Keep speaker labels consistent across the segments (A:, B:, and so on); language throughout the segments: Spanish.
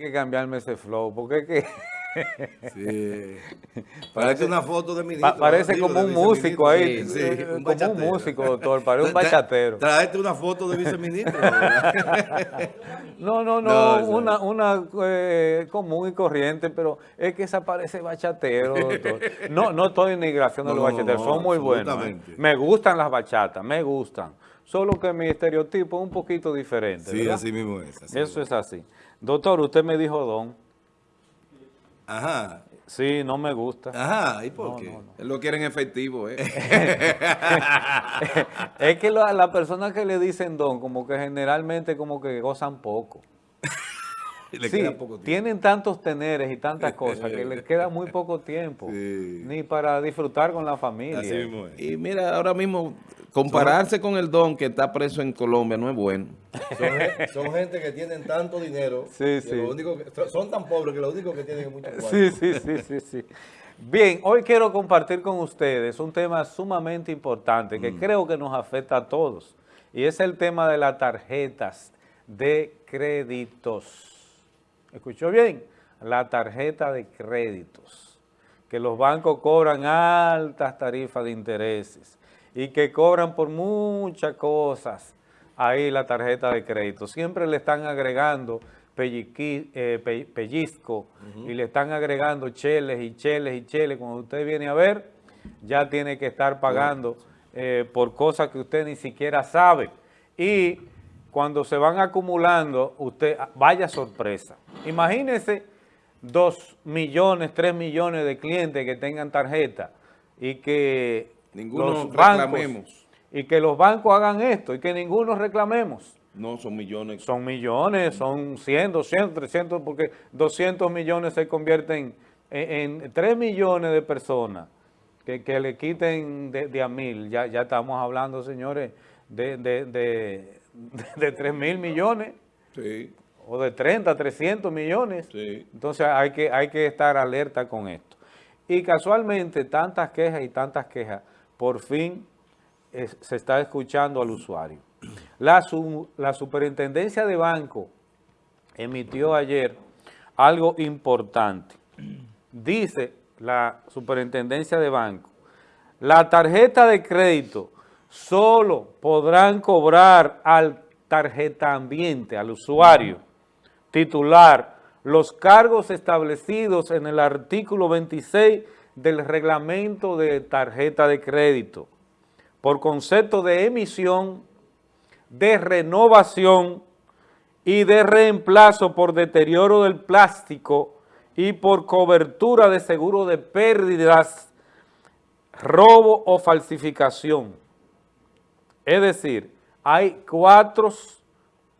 A: que cambiarme ese flow, porque es que...
B: Sí. Parece una foto de ministro.
A: Pa- parece
B: digo,
A: como un músico ahí, eh, como un músico, doctor, parece un bachatero.
B: Tráete una foto de viceministro.
A: No, no, no,
B: No,
A: una, una eh, común y corriente, pero es que esa parece bachatero, doctor. No, no estoy en migración de los
B: No,
A: bachateros,
B: no,
A: son muy buenos. ¿eh? Me gustan las bachatas, me gustan. Solo que mi estereotipo es un poquito diferente,
B: Sí,
A: ¿verdad?
B: así mismo es. así
A: Eso
B: mismo.
A: es así. Doctor, usted me dijo don.
B: Ajá.
A: Sí, no me gusta.
B: Ajá. ¿Y por qué?
C: Él lo quiere en efectivo, ¿eh?
A: es que la- las personas que le dicen don, como que generalmente como que gozan poco.
B: Le
A: sí,
B: queda poco tiempo.
A: tienen tantos teneres y tantas cosas que les queda muy poco tiempo,
B: Sí.
A: ni para disfrutar con la familia.
B: Así mismo es.
C: Y mira, ahora mismo, compararse con el don que está preso en Colombia no es bueno.
B: Son, gen- son gente que tienen tanto dinero.
A: Sí,
B: que
A: sí.
B: lo único que- son tan pobres que lo único que tienen es mucho cuarto.
A: Sí, sí, sí, sí, sí. Bien, hoy quiero compartir con ustedes un tema sumamente importante
B: Mm.
A: que creo que nos afecta a todos y es el tema de las tarjetas de créditos. ¿Escuchó bien? La tarjeta de créditos, que los bancos cobran altas tarifas de intereses y que cobran por muchas cosas ahí la tarjeta de crédito. Siempre le están agregando pelliqui- eh, pe- pellizco y le están agregando cheles y cheles y cheles. Cuando usted viene a ver, ya tiene que estar pagando eh, por cosas que usted ni siquiera sabe. Y cuando se van acumulando, usted, vaya sorpresa. Imagínese dos millones, tres millones de clientes que tengan tarjeta y que
C: Ninguno
A: los bancos-
C: reclamemos.
A: y que los bancos hagan esto y que ninguno reclamemos.
C: No, son millones.
A: Son millones, son 100, 200, 300, porque 200 millones se convierten en, en 3 millones de personas que, que le quiten de, de a mil. Ya, ya estamos hablando, señores, de, de, de, de 3 mil millones
C: Sí,
A: o de 30, 300 millones.
C: sí.
A: Entonces hay que, hay que estar alerta con esto. Y casualmente tantas quejas y tantas quejas, por fin se está escuchando al usuario. La, su- la superintendencia de banco emitió ayer algo importante. Dice la superintendencia de banco, la tarjeta de crédito solo podrán cobrar al tarjeta ambiente, al usuario titular, los cargos establecidos en el artículo 26 del reglamento de tarjeta de crédito por concepto de emisión, de renovación y de reemplazo por deterioro del plástico y por cobertura de seguro de pérdidas, robo o falsificación. Es decir, hay cuatro,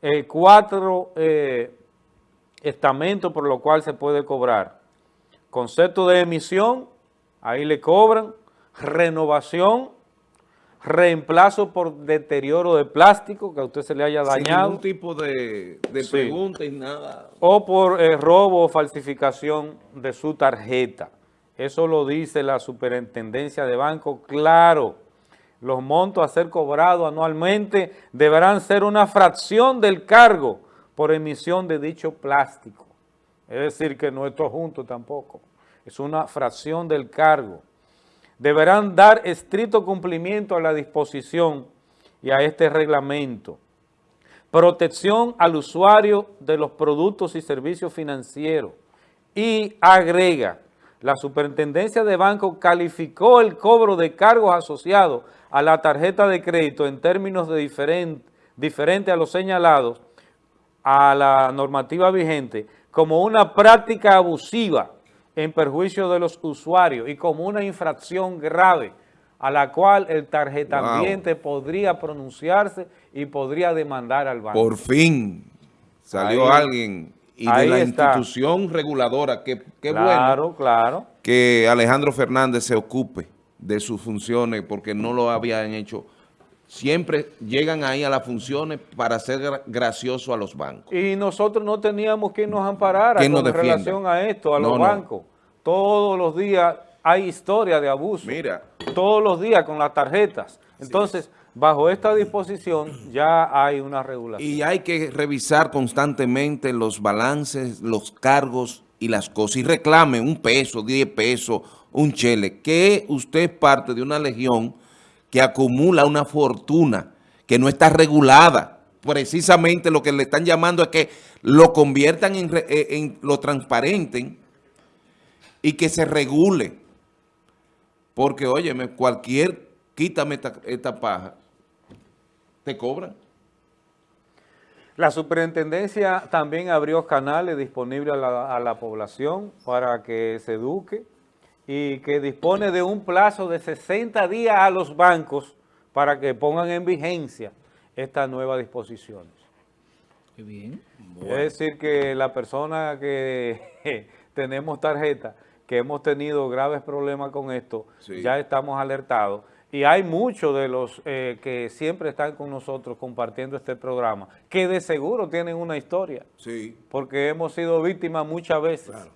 A: eh, cuatro eh, estamentos por lo cual se puede cobrar. Concepto de emisión, ahí le cobran, renovación, reemplazo por deterioro de plástico, que a usted se le haya
C: Sin
A: dañado,
C: ningún tipo de, de
A: Sí.
C: pregunta y nada.
A: o por eh, robo o falsificación de su tarjeta. Eso lo dice la superintendencia de banco, claro. Los montos a ser cobrados anualmente deberán ser una fracción del cargo por emisión de dicho plástico. Es decir, que no esto junto tampoco. Es una fracción del cargo. Deberán dar estricto cumplimiento a la disposición y a este reglamento protección al usuario de los productos y servicios financieros y agrega, la superintendencia de banco calificó el cobro de cargos asociados a la tarjeta de crédito en términos de diferente, diferente a los señalados a la normativa vigente como una práctica abusiva en perjuicio de los usuarios y como una infracción grave a la cual el tarjeta
C: Wow.
A: ambiente podría pronunciarse y podría demandar al banco.
C: Por fin salió
A: Ahí-
C: alguien y
A: ahí
C: de la
A: está.
C: institución reguladora, que qué bueno
A: claro, claro.
C: que Alejandro Fernández se ocupe de sus funciones porque no lo habían hecho. Siempre llegan ahí a las funciones para ser gra- gracioso a los bancos.
A: Y nosotros no teníamos quien nos amparara
C: ¿Quién nos
A: con
C: defienda?
A: relación a esto, a
C: No,
A: los
C: no.
A: bancos. Todos los días hay historia de abuso.
C: Mira,
A: todos los días con las tarjetas. Entonces, bajo esta disposición ya hay una regulación.
C: Y hay que revisar constantemente los balances, los cargos y las cosas. Y reclame un peso, diez pesos, un chele, que usted es parte de una legión que acumula una fortuna que no está regulada. Precisamente lo que le están llamando es que lo conviertan en, eh, en lo transparenten y que se regule. Porque, óyeme, cualquier, quítame esta, esta paja, te cobran.
A: La superintendencia también abrió canales disponibles a la, a la, población para que se eduque y que dispone de un plazo de 60 días a los bancos para que pongan en vigencia estas nuevas disposiciones.
D: Qué bien.
A: Bueno. Es decir que la persona que tenemos tarjeta, que hemos tenido graves problemas con esto, sí. ya estamos alertados y hay muchos de los eh, que siempre están con nosotros compartiendo este programa, que de seguro tienen una historia.
C: Sí.
A: Porque hemos sido víctimas muchas veces.
B: Claro.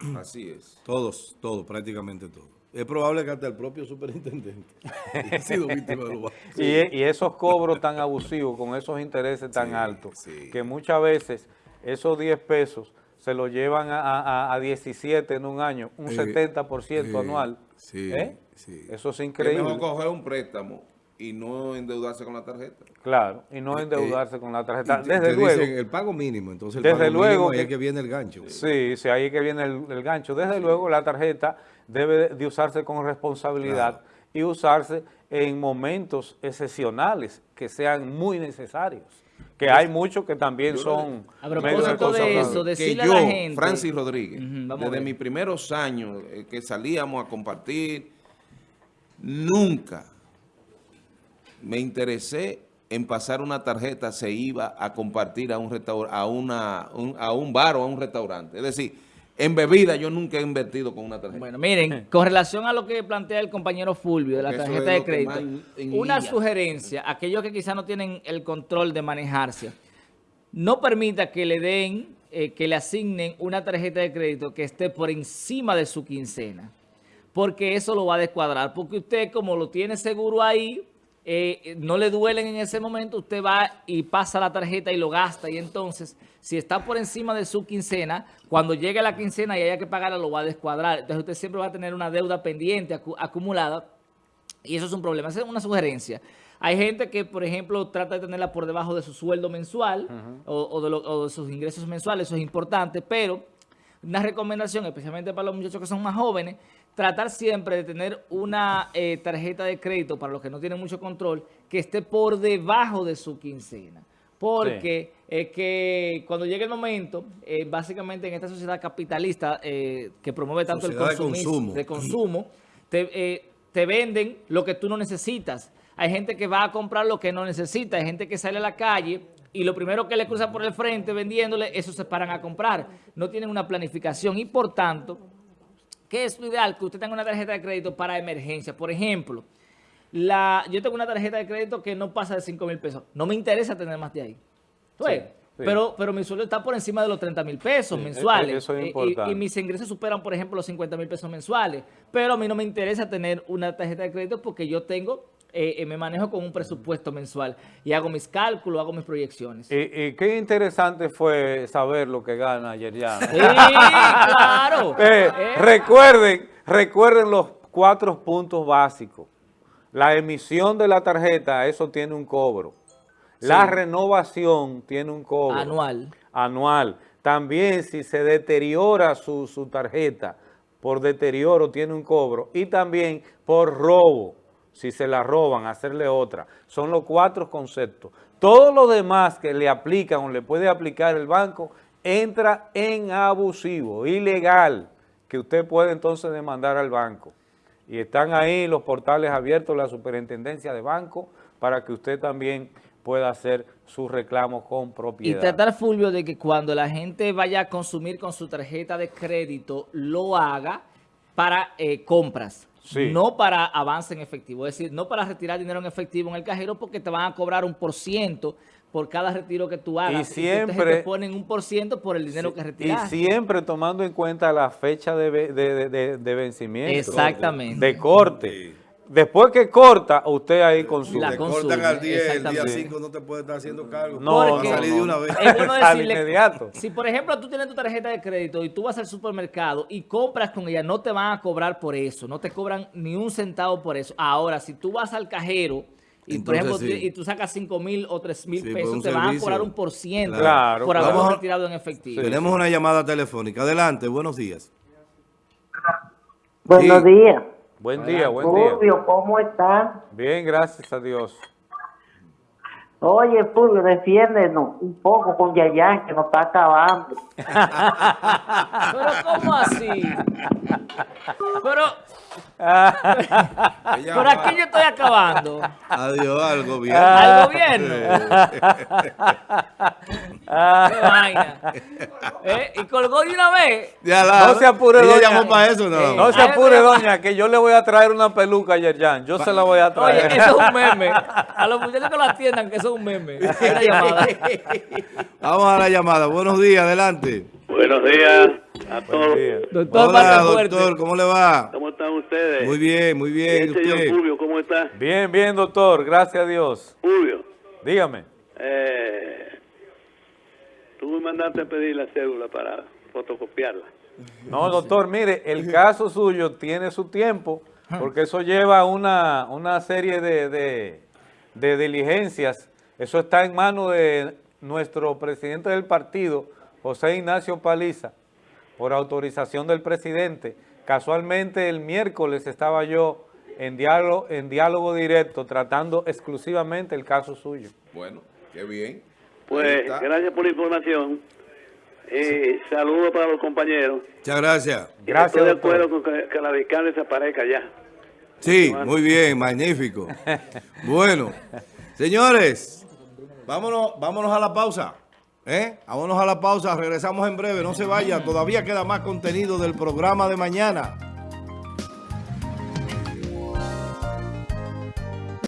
C: Así es.
B: Todos, todos, prácticamente todos. Es probable que hasta el propio superintendente haya sido víctima de los
A: sí. y, y, esos cobros tan abusivos, con esos intereses tan sí, altos, sí. que muchas veces esos 10 pesos se lo llevan a, a, a 17 en un año, un eh, 70% anual. ¿Eh?
C: Sí.
A: Eso es increíble.
C: Es mejor coger un préstamo y no endeudarse con la tarjeta.
A: Claro, y no endeudarse eh, con la tarjeta. Desde
B: te
A: luego.
B: Dicen el pago mínimo, entonces el
A: desde
B: pago
A: luego
B: mínimo,
A: que,
B: ahí es que viene el gancho.
A: Sí, sí, ahí es que viene el, el gancho. Desde sí. luego la tarjeta debe de usarse con responsabilidad claro. y usarse en momentos excepcionales que sean muy necesarios. Que hay muchos que también son...
D: A propósito de, de eso, decirle
C: que yo,
D: a la gente...
C: Francis Rodríguez, uh
D: -huh,
C: desde mis primeros años eh, que salíamos a compartir nunca me interesé en pasar una tarjeta, se iba a compartir a un, a, una, un, a un bar o a un restaurante. Es decir, en bebida yo nunca he invertido con una tarjeta.
D: Bueno, miren, con relación a lo que plantea el compañero Fulvio de la Porque tarjeta de crédito, una sugerencia, aquellos que quizás no tienen el control de manejarse, no permita que le den, eh, que le asignen una tarjeta de crédito que esté por encima de su quincena porque eso lo va a descuadrar. Porque usted, como lo tiene seguro ahí, eh, no le duelen en ese momento, usted va y pasa la tarjeta y lo gasta. Y entonces, si está por encima de su quincena, cuando llegue la quincena y haya que pagarla, lo va a descuadrar. Entonces, usted siempre va a tener una deuda pendiente, acu acumulada. Y eso es un problema. Esa es una sugerencia. Hay gente que, por ejemplo, trata de tenerla por debajo de su sueldo mensual uh -huh. o, o, de lo, o de sus ingresos mensuales. Eso es importante, pero una recomendación, especialmente para los muchachos que son más jóvenes, tratar siempre de tener una eh, tarjeta de crédito, para los que no tienen mucho control, que esté por debajo de su quincena. Porque sí. es que cuando llegue el momento, eh, básicamente en esta sociedad capitalista eh, que promueve tanto sociedad el consumo, de consumo te, eh, te venden lo que tú no necesitas. Hay gente que va a comprar lo que no necesita, hay gente que sale a la calle y lo primero que le cruza por el frente vendiéndole, eso se paran a comprar. No tienen una planificación y por tanto, ¿qué es lo ideal? Que usted tenga una tarjeta de crédito para emergencia. Por ejemplo, la, yo tengo una tarjeta de crédito que no pasa de 5 mil pesos. No me interesa tener más de ahí. ¿Tú sí, sí. Pero, pero mi sueldo está por encima de los 30 mil pesos sí, mensuales.
A: Eso es importante.
D: Y, y, mis ingresos superan, por ejemplo, los 50 mil pesos mensuales. Pero a mí no me interesa tener una tarjeta de crédito porque yo tengo eh, me manejo con un presupuesto mensual y hago mis cálculos, hago mis proyecciones.
A: Y, y qué interesante fue saber lo que gana ayer ya.
D: Sí, claro.
A: Eh, eh. Recuerden, recuerden los cuatro puntos básicos. La emisión de la tarjeta, eso tiene un cobro. Sí. La renovación tiene un cobro.
D: Anual.
A: Anual. También si se deteriora su, su tarjeta, por deterioro tiene un cobro. Y también por robo si se la roban, hacerle otra. Son los cuatro conceptos. Todo lo demás que le aplican o le puede aplicar el banco entra en abusivo, ilegal, que usted puede entonces demandar al banco. Y están ahí los portales abiertos, la superintendencia de banco, para que usted también pueda hacer sus reclamos con propiedad.
D: Y tratar, Fulvio, de que cuando la gente vaya a consumir con su tarjeta de crédito, lo haga para eh, compras. Sí. no para avance en efectivo, es decir, no para retirar dinero en efectivo en el cajero porque te van a cobrar un por ciento por cada retiro que tú hagas.
A: Y siempre...
D: te ponen un por ciento por el dinero sí, que retiras.
A: Y siempre tomando en cuenta la fecha de, de, de, de vencimiento.
D: Exactamente.
A: De, corte. Después que corta, usted ahí consume.
D: La consume,
B: cortan al 10, el día
D: exactamente.
B: 5 no te puede estar haciendo cargo.
A: No,
B: va a
D: Porque-
B: salir de una vez.
D: Es bueno
A: Al
D: decirle,
A: inmediato.
D: si por ejemplo tú tienes tu tarjeta de crédito y tú vas al supermercado y compras con ella, no te van a cobrar por eso, no te cobran ni un centavo por eso. Ahora, si tú vas al cajero y por ejemplo
B: sí.
D: y tú sacas 5 mil o 3 mil
B: Sí, por
D: pesos, te van a cobrar un por ciento
A: Claro.
D: por haberlo retirado en efectivo.
B: Tenemos una llamada telefónica. Adelante, buenos días.
E: Buenos
B: Sí.
E: días.
A: Buen día, buen día.
E: Fulvio, ¿cómo estás?
A: Bien, gracias a Dios.
E: Oye, Fulvio, defiéndenos un poco con Yayan, que nos está acabando.
D: Pero ¿cómo así? Pero, pero aquí yo estoy acabando.
B: Adiós al gobierno.
D: Al gobierno. Qué vaina. ¿Eh? Y colgó de una vez.
B: Ya la-
A: No se apure,
B: Ella
A: doña.
B: llamó para eso, ¿no?
A: No se apure, doña, que yo le voy a traer una peluca a Yerjan. Yo se la voy a
D: Oye,
A: traer.
D: eso es un meme. A los muchachos que lo atiendan, que eso es un meme. Llamada.
B: Vamos a la llamada. Buenos días, adelante.
F: Buenos días a
A: Buen
F: todos.
A: día.
D: Doctor
B: Hola, doctor, ¿cómo le va?
F: ¿Cómo están ustedes?
B: Muy bien, muy bien.
F: Señor
B: ¿Usted?
F: Fulvio, ¿cómo está?
A: Bien, bien, doctor. Gracias a Dios.
F: Fulvio,
A: Dígame.
F: eh, tú me mandaste a pedir la cédula para fotocopiarla.
A: No, doctor, mire, el caso suyo tiene su tiempo, porque eso lleva una, una serie de, de- de diligencias. Eso está en manos de nuestro presidente del partido, José Ignacio Paliza, por autorización del presidente. Casualmente el miércoles estaba yo en diálogo, en diálogo directo tratando exclusivamente el caso suyo.
C: Bueno, qué bien.
F: Pues gracias por la información. Eh, saludos para los compañeros.
B: Muchas gracias.
F: Y
A: Gracias,
F: Estoy de
A: doctor.
F: acuerdo con que, que la fiscal desaparezca ya.
B: Sí, muy bien, magnífico. Bueno, señores, vámonos, vámonos a la pausa. ¿eh? Vámonos a la pausa, regresamos en breve, no se vaya, todavía queda más contenido del programa de mañana.